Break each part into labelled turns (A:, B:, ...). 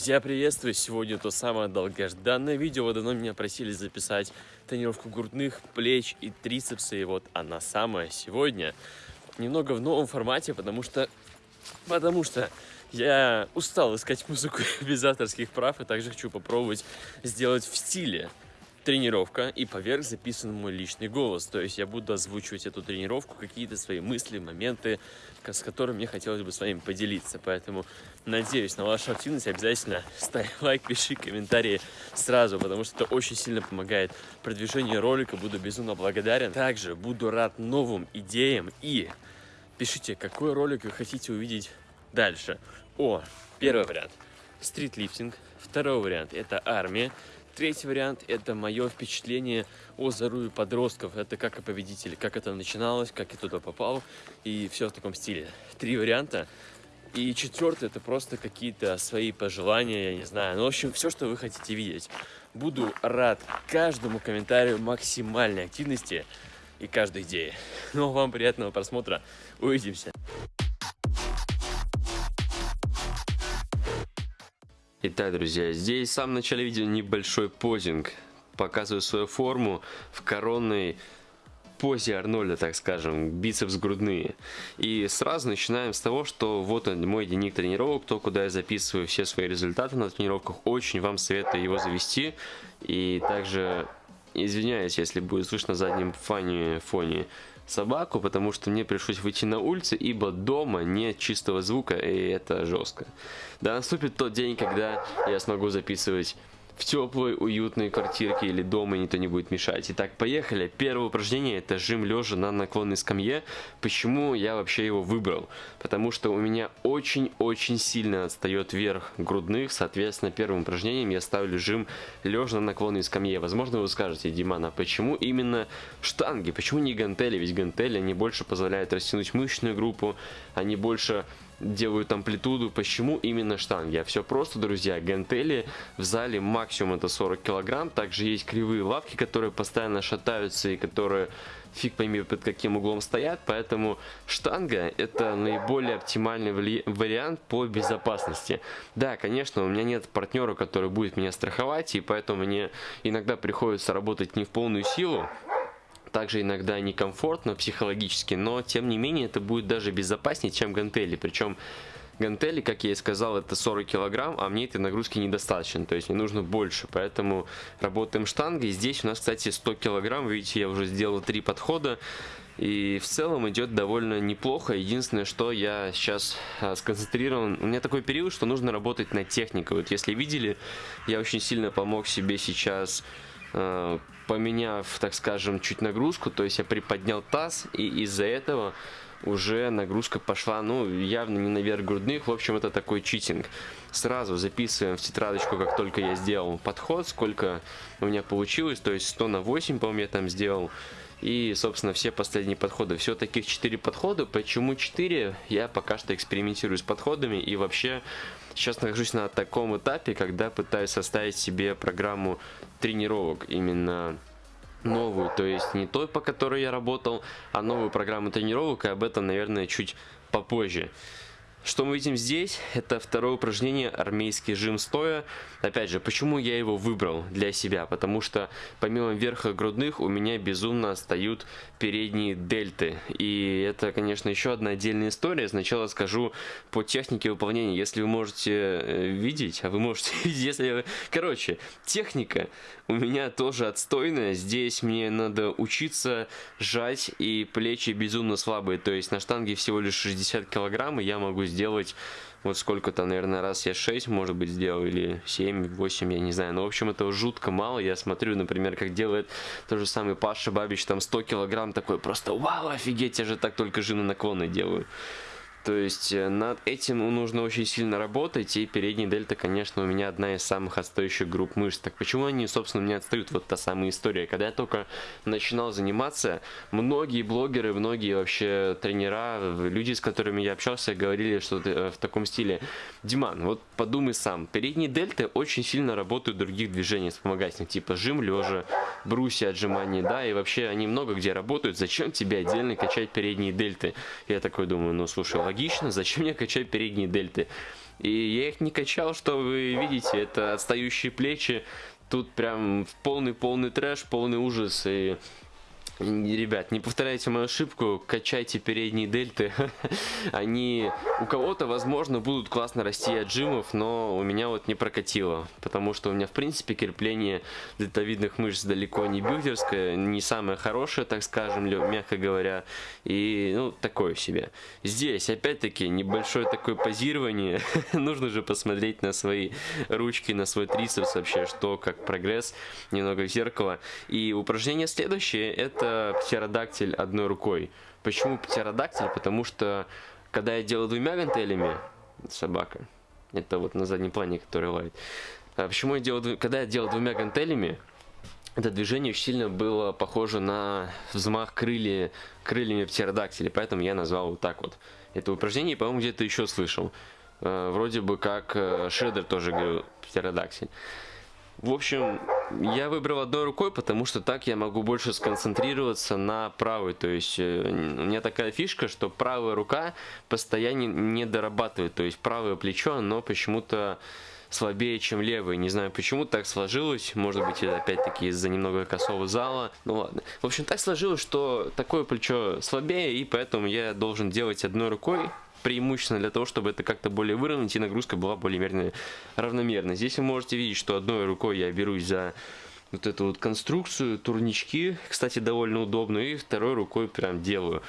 A: Друзья, приветствую! Сегодня то самое долгожданное видео. Вы давно меня просили записать тренировку грудных, плеч и трицепса. И вот она самая сегодня. Немного в новом формате, потому что... Потому что я устал искать музыку без авторских прав. И также хочу попробовать сделать в стиле тренировка и поверх записан мой личный голос. То есть я буду озвучивать эту тренировку, какие-то свои мысли, моменты, с которыми мне хотелось бы с вами поделиться. Поэтому надеюсь на вашу активность. Обязательно ставь лайк, пиши комментарии сразу, потому что это очень сильно помогает продвижению ролика. Буду безумно благодарен. Также буду рад новым идеям и пишите, какой ролик вы хотите увидеть дальше. О, первый вариант. Стритлифтинг. Второй вариант – это армия. Третий вариант – это мое впечатление о здоровье подростков. Это как о победителе, как это начиналось, как я туда попал и все в таком стиле. Три варианта. И четвертый – это просто какие-то свои пожелания, я не знаю. Ну, в общем, все, что вы хотите видеть. Буду рад каждому комментарию максимальной активности и каждой идеи. Ну, вам приятного просмотра. Увидимся. Итак, друзья, здесь в самом начале видео небольшой позинг. Показываю свою форму в коронной позе Арнольда, так скажем, бицепс грудные. И сразу начинаем с того, что вот он, мой дневник тренировок, то, куда я записываю все свои результаты на тренировках. Очень вам советую его завести. И также извиняюсь, если будет слышно заднем фоне, фоне собаку, потому что мне пришлось выйти на улицу, ибо дома нет чистого звука, и это жестко. Да, наступит тот день, когда я смогу записывать в теплой, уютной квартирке или дома никто не будет мешать. Итак, поехали. Первое упражнение это жим лежа на наклонной скамье. Почему я вообще его выбрал? Потому что у меня очень-очень сильно отстает верх грудных. Соответственно, первым упражнением я ставлю жим лежа на наклонной скамье. Возможно, вы скажете, Диман, а почему именно штанги? Почему не гантели? Ведь гантели, они больше позволяют растянуть мышечную группу, они больше делают амплитуду. Почему именно штанги? А все просто, друзья. Гантели в зале максимум это 40 килограмм. Также есть кривые лавки, которые постоянно шатаются и которые фиг пойми под каким углом стоят. Поэтому штанга это наиболее оптимальный вариант по безопасности. Да, конечно, у меня нет партнера, который будет меня страховать. И поэтому мне иногда приходится работать не в полную силу также иногда некомфортно психологически, но тем не менее это будет даже безопаснее, чем гантели. Причем гантели, как я и сказал, это 40 килограмм, а мне этой нагрузки недостаточно, то есть мне нужно больше, поэтому работаем штангой. Здесь у нас, кстати, 100 килограмм, видите, я уже сделал три подхода, и в целом идет довольно неплохо. Единственное, что я сейчас а, сконцентрирован, у меня такой период, что нужно работать над техникой. Вот если видели, я очень сильно помог себе сейчас поменяв, так скажем, чуть нагрузку, то есть я приподнял таз, и из-за этого уже нагрузка пошла, ну, явно не наверх грудных, в общем, это такой читинг. Сразу записываем в тетрадочку, как только я сделал подход, сколько у меня получилось, то есть 100 на 8, по-моему, я там сделал. И, собственно, все последние подходы. Все таких 4 подхода. Почему 4? Я пока что экспериментирую с подходами и вообще сейчас нахожусь на таком этапе, когда пытаюсь составить себе программу тренировок именно новую, то есть не той, по которой я работал, а новую программу тренировок, и об этом, наверное, чуть попозже. Что мы видим здесь? Это второе упражнение армейский жим стоя. Опять же, почему я его выбрал для себя? Потому что помимо верха грудных у меня безумно отстают передние дельты. И это, конечно, еще одна отдельная история. Сначала скажу по технике выполнения. Если вы можете э, видеть, а вы можете видеть, если... Короче, техника у меня тоже отстойная. Здесь мне надо учиться жать, и плечи безумно слабые. То есть на штанге всего лишь 60 килограмм, и я могу сделать вот сколько-то, наверное, раз я 6, может быть, сделал, или 7, 8, я не знаю. Но, в общем, это жутко мало. Я смотрю, например, как делает тот же самый Паша Бабич, там 100 килограмм, такой просто, вау, офигеть, я же так только жены наклоны делаю. То есть э, над этим нужно очень сильно работать, и передняя дельта, конечно, у меня одна из самых отстающих групп мышц. Так почему они, собственно, не отстают? Вот та самая история. Когда я только начинал заниматься, многие блогеры, многие вообще тренера, люди, с которыми я общался, говорили, что э, в таком стиле, Диман, вот подумай сам, передние дельты очень сильно работают в других движениях вспомогательных, типа жим лежа, брусья отжимания, да, и вообще они много где работают, зачем тебе отдельно качать передние дельты? Я такой думаю, ну слушай, логично, зачем мне качать передние дельты? И я их не качал, что вы видите, это отстающие плечи. Тут прям полный-полный трэш, полный ужас. И Ребят, не повторяйте мою ошибку, качайте передние дельты. Они у кого-то, возможно, будут классно расти от джимов, но у меня вот не прокатило. Потому что у меня, в принципе, крепление дельтовидных мышц далеко не билдерское, не самое хорошее, так скажем, мягко говоря. И, ну, такое себе. Здесь, опять-таки, небольшое такое позирование. Нужно же посмотреть на свои ручки, на свой трицепс вообще, что, как прогресс, немного в зеркало. И упражнение следующее, это птеродактиль одной рукой. Почему птеродактиль? Потому что, когда я делаю двумя гантелями, собака, это вот на заднем плане, который лает. А почему я делаю, когда я делал двумя гантелями, это движение очень сильно было похоже на взмах крылья, крыльями птеродактиля, поэтому я назвал вот так вот. Это упражнение, по-моему, где-то еще слышал. Э, вроде бы как э, Шредер тоже говорил птеродактиль. В общем, я выбрал одной рукой, потому что так я могу больше сконцентрироваться на правой. То есть э, у меня такая фишка, что правая рука постоянно не дорабатывает. То есть правое плечо, оно почему-то слабее, чем левый. Не знаю, почему так сложилось. Может быть, это опять-таки из-за немного косого зала. Ну ладно. В общем, так сложилось, что такое плечо слабее, и поэтому я должен делать одной рукой преимущественно для того, чтобы это как-то более выровнять и нагрузка была более равномерной. Здесь вы можете видеть, что одной рукой я берусь за вот эту вот конструкцию, турнички, кстати, довольно удобно, и второй рукой прям делаю.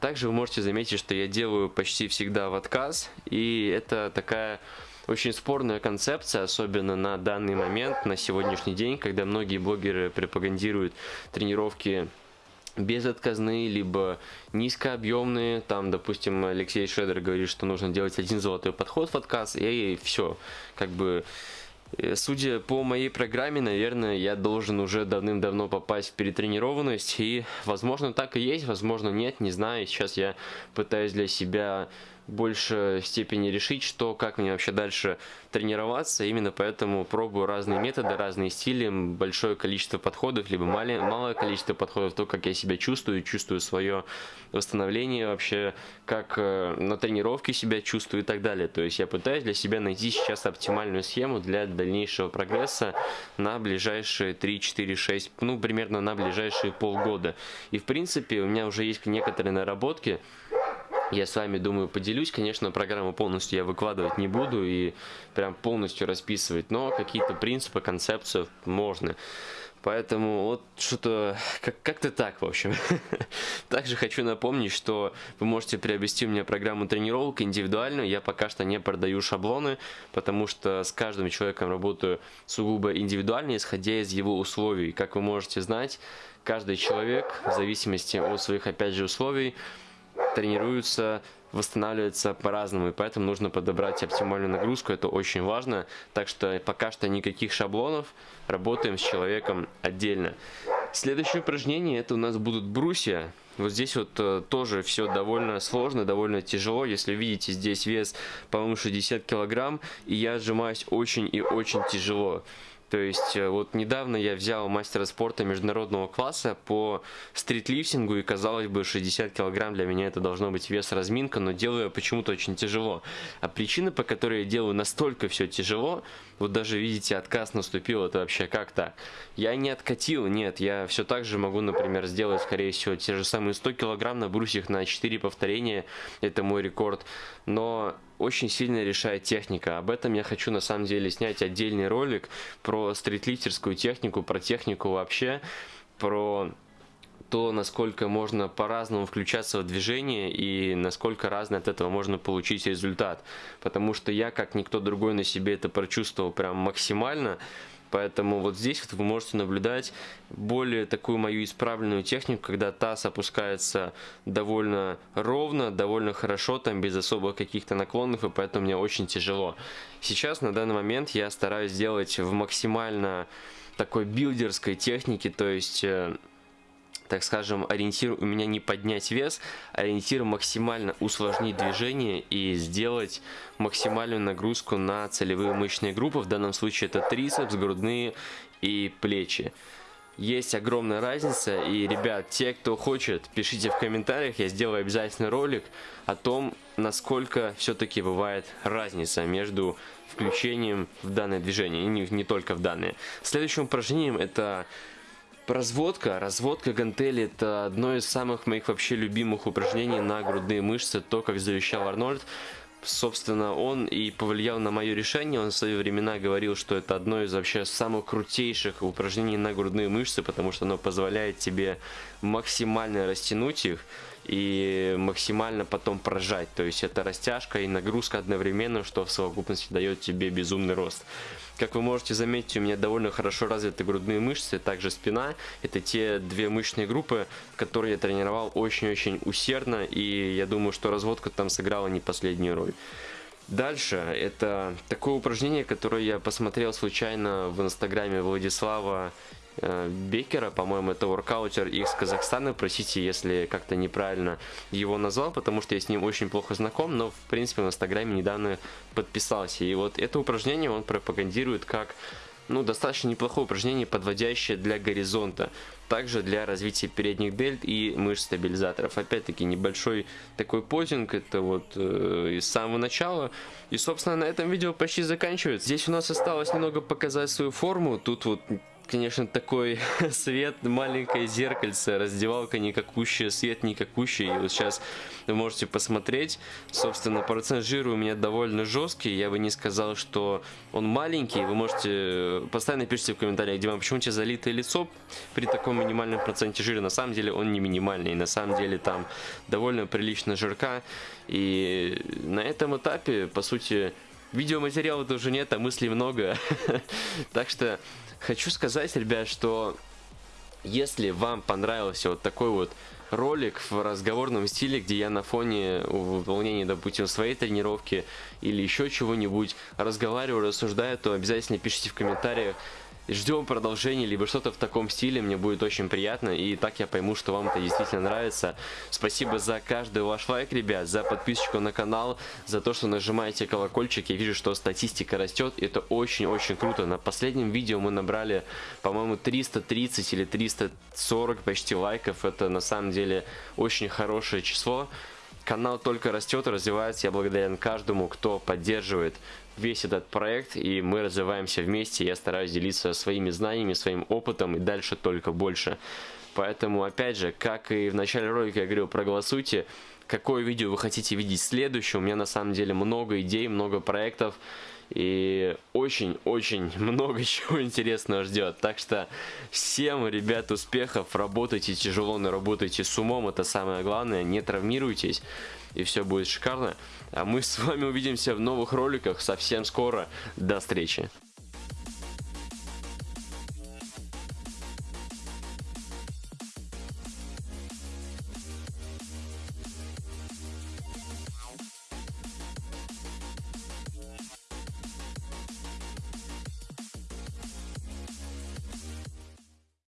A: Также вы можете заметить, что я делаю почти всегда в отказ, и это такая очень спорная концепция, особенно на данный момент, на сегодняшний день, когда многие блогеры пропагандируют тренировки безотказные, либо низкообъемные. Там, допустим, Алексей Шредер говорит, что нужно делать один золотой подход в отказ, и все. Как бы, э, судя по моей программе, наверное, я должен уже давным-давно попасть в перетренированность, и, возможно, так и есть, возможно, нет, не знаю. Сейчас я пытаюсь для себя больше степени решить, что, как мне вообще дальше тренироваться. Именно поэтому пробую разные методы, разные стили, большое количество подходов, либо малое, малое количество подходов, то, как я себя чувствую, чувствую свое восстановление вообще, как э, на тренировке себя чувствую и так далее. То есть я пытаюсь для себя найти сейчас оптимальную схему для дальнейшего прогресса на ближайшие 3, 4, 6, ну, примерно на ближайшие полгода. И, в принципе, у меня уже есть некоторые наработки, я с вами, думаю, поделюсь. Конечно, программу полностью я выкладывать не буду и прям полностью расписывать, но какие-то принципы, концепцию можно. Поэтому вот что-то как- как-то так, в общем. Также хочу напомнить, что вы можете приобрести у меня программу тренировок индивидуальную. Я пока что не продаю шаблоны, потому что с каждым человеком работаю сугубо индивидуально, исходя из его условий. Как вы можете знать, каждый человек, в зависимости от своих, опять же, условий, тренируются, восстанавливаются по-разному, и поэтому нужно подобрать оптимальную нагрузку, это очень важно. Так что пока что никаких шаблонов, работаем с человеком отдельно. Следующее упражнение, это у нас будут брусья. Вот здесь вот э, тоже все довольно сложно, довольно тяжело. Если видите, здесь вес, по-моему, 60 килограмм, и я сжимаюсь очень и очень тяжело. То есть э, вот недавно я взял мастера спорта международного класса по стритлифтингу и казалось бы 60 килограмм для меня это должно быть вес разминка, но делаю я почему-то очень тяжело. А причина, по которой я делаю настолько все тяжело, вот даже видите отказ наступил, это вообще как так? Я не откатил, нет, я все так же могу, например, сделать скорее всего те же самые 100 килограмм на брусьях на 4 повторения, это мой рекорд, но очень сильно решает техника. Об этом я хочу на самом деле снять отдельный ролик про стритлифтерскую технику, про технику вообще, про то, насколько можно по-разному включаться в движение и насколько разно от этого можно получить результат. Потому что я, как никто другой, на себе это прочувствовал прям максимально. Поэтому вот здесь вот вы можете наблюдать более такую мою исправленную технику, когда таз опускается довольно ровно, довольно хорошо, там без особых каких-то наклонов, и поэтому мне очень тяжело. Сейчас на данный момент я стараюсь сделать в максимально такой билдерской технике, то есть э, так скажем, ориентир у меня не поднять вес, ориентир максимально усложнить движение и сделать максимальную нагрузку на целевые мышечные группы. В данном случае это трицепс, грудные и плечи. есть огромная разница. И, ребят, те, кто хочет, пишите в комментариях, я сделаю обязательно ролик о том, насколько все-таки бывает разница между включением в данное движение, и не, не только в данное. Следующим упражнением это Разводка. Разводка гантели это одно из самых моих вообще любимых упражнений на грудные мышцы, то, как завещал Арнольд собственно, он и повлиял на мое решение. Он в свои времена говорил, что это одно из вообще самых крутейших упражнений на грудные мышцы, потому что оно позволяет тебе максимально растянуть их и максимально потом прожать. То есть это растяжка и нагрузка одновременно, что в совокупности дает тебе безумный рост. Как вы можете заметить, у меня довольно хорошо развиты грудные мышцы, также спина. Это те две мышечные группы, которые я тренировал очень-очень усердно, и я думаю, что разводка там сыграла не последнюю роль. Дальше, это такое упражнение, которое я посмотрел случайно в инстаграме Владислава Бекера, по-моему, это воркаутер из Казахстана. Простите, если как-то неправильно его назвал, потому что я с ним очень плохо знаком, но, в принципе, в Инстаграме недавно подписался. И вот это упражнение он пропагандирует как ну, достаточно неплохое упражнение, подводящее для горизонта. Также для развития передних дельт и мышц стабилизаторов. Опять-таки небольшой такой позинг, это вот э, из самого начала. И, собственно, на этом видео почти заканчивается. Здесь у нас осталось немного показать свою форму. Тут вот конечно, такой свет, маленькое зеркальце, раздевалка никакущая, свет никакущий. И вот сейчас вы можете посмотреть. Собственно, процент жира у меня довольно жесткий. Я бы не сказал, что он маленький. Вы можете постоянно пишите в комментариях, Дима, почему у тебя залитое лицо при таком минимальном проценте жира? На самом деле он не минимальный. На самом деле там довольно прилично жирка. И на этом этапе, по сути, видеоматериала тоже нет, а мыслей много. Так что Хочу сказать, ребят, что если вам понравился вот такой вот ролик в разговорном стиле, где я на фоне выполнения, допустим, своей тренировки или еще чего-нибудь разговариваю, рассуждаю, то обязательно пишите в комментариях, Ждем продолжения, либо что-то в таком стиле, мне будет очень приятно, и так я пойму, что вам это действительно нравится. Спасибо за каждый ваш лайк, ребят, за подписочку на канал, за то, что нажимаете колокольчик, я вижу, что статистика растет, это очень-очень круто. На последнем видео мы набрали, по-моему, 330 или 340 почти лайков, это на самом деле очень хорошее число. Канал только растет и развивается. Я благодарен каждому, кто поддерживает весь этот проект, и мы развиваемся вместе. Я стараюсь делиться своими знаниями, своим опытом и дальше только больше. Поэтому, опять же, как и в начале ролика я говорил, проголосуйте, какое видео вы хотите видеть следующее. У меня на самом деле много идей, много проектов. И очень-очень много чего интересного ждет. Так что всем, ребят, успехов. Работайте тяжело, но работайте с умом. Это самое главное. Не травмируйтесь. И все будет шикарно. А мы с вами увидимся в новых роликах совсем скоро. До встречи.